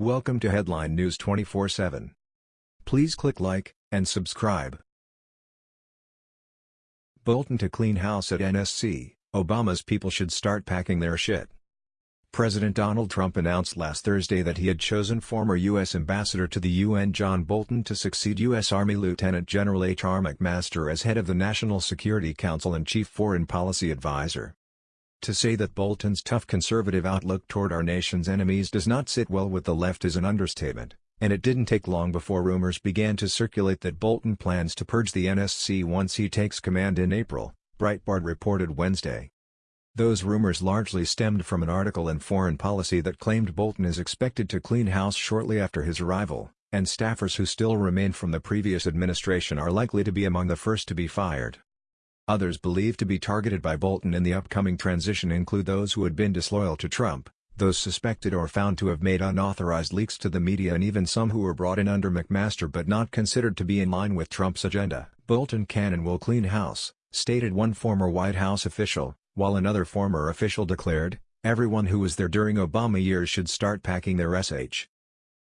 Welcome to Headline News 24/7. Please click like and subscribe. Bolton to clean house at NSC. Obama's people should start packing their shit. President Donald Trump announced last Thursday that he had chosen former U.S. Ambassador to the UN John Bolton to succeed U.S. Army Lieutenant General H.R. McMaster as head of the National Security Council and Chief Foreign Policy Advisor. To say that Bolton's tough conservative outlook toward our nation's enemies does not sit well with the left is an understatement, and it didn't take long before rumors began to circulate that Bolton plans to purge the NSC once he takes command in April, Breitbart reported Wednesday. Those rumors largely stemmed from an article in Foreign Policy that claimed Bolton is expected to clean house shortly after his arrival, and staffers who still remain from the previous administration are likely to be among the first to be fired. Others believed to be targeted by Bolton in the upcoming transition include those who had been disloyal to Trump, those suspected or found to have made unauthorized leaks to the media and even some who were brought in under McMaster but not considered to be in line with Trump's agenda. Bolton can and will clean house, stated one former White House official, while another former official declared, everyone who was there during Obama years should start packing their SH.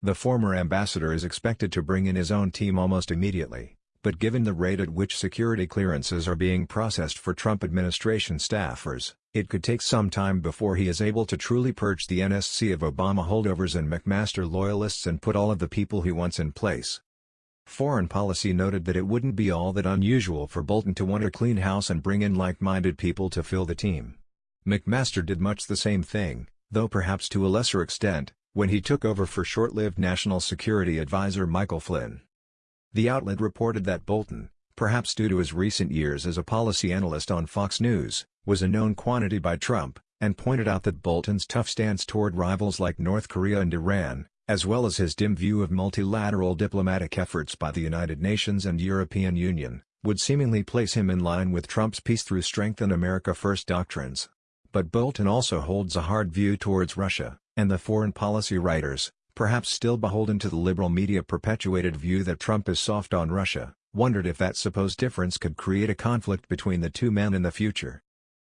The former ambassador is expected to bring in his own team almost immediately but given the rate at which security clearances are being processed for Trump administration staffers, it could take some time before he is able to truly purge the NSC of Obama holdovers and McMaster loyalists and put all of the people he wants in place. Foreign policy noted that it wouldn't be all that unusual for Bolton to want to clean house and bring in like-minded people to fill the team. McMaster did much the same thing, though perhaps to a lesser extent, when he took over for short-lived National Security Advisor Michael Flynn. The outlet reported that Bolton, perhaps due to his recent years as a policy analyst on Fox News, was a known quantity by Trump, and pointed out that Bolton's tough stance toward rivals like North Korea and Iran, as well as his dim view of multilateral diplomatic efforts by the United Nations and European Union, would seemingly place him in line with Trump's peace through strength and America First doctrines. But Bolton also holds a hard view towards Russia, and the foreign policy writers, perhaps still beholden to the liberal media perpetuated view that Trump is soft on Russia, wondered if that supposed difference could create a conflict between the two men in the future.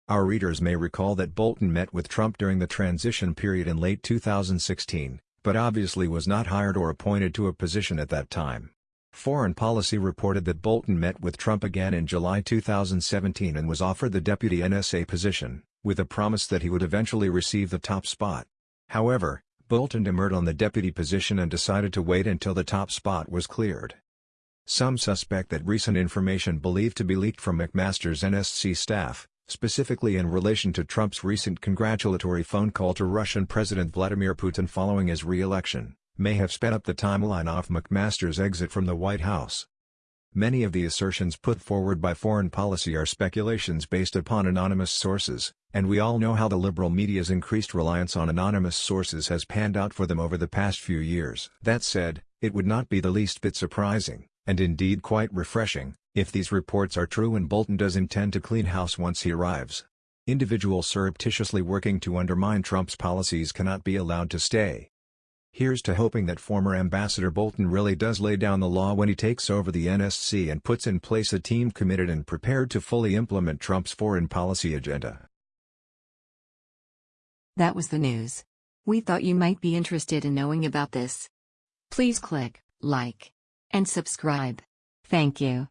Our readers may recall that Bolton met with Trump during the transition period in late 2016, but obviously was not hired or appointed to a position at that time. Foreign Policy reported that Bolton met with Trump again in July 2017 and was offered the deputy NSA position, with a promise that he would eventually receive the top spot. However, Bolton demurred on the deputy position and decided to wait until the top spot was cleared. Some suspect that recent information believed to be leaked from McMaster's NSC staff, specifically in relation to Trump's recent congratulatory phone call to Russian President Vladimir Putin following his re-election, may have sped up the timeline off McMaster's exit from the White House. Many of the assertions put forward by foreign policy are speculations based upon anonymous sources, and we all know how the liberal media's increased reliance on anonymous sources has panned out for them over the past few years. That said, it would not be the least bit surprising, and indeed quite refreshing, if these reports are true and Bolton does intend to clean house once he arrives. Individuals surreptitiously working to undermine Trump's policies cannot be allowed to stay. Here's to hoping that former Ambassador Bolton really does lay down the law when he takes over the NSC and puts in place a team committed and prepared to fully implement Trump's foreign policy agenda. That was the news. We thought you might be interested in knowing about this. Please click like and subscribe. Thank you.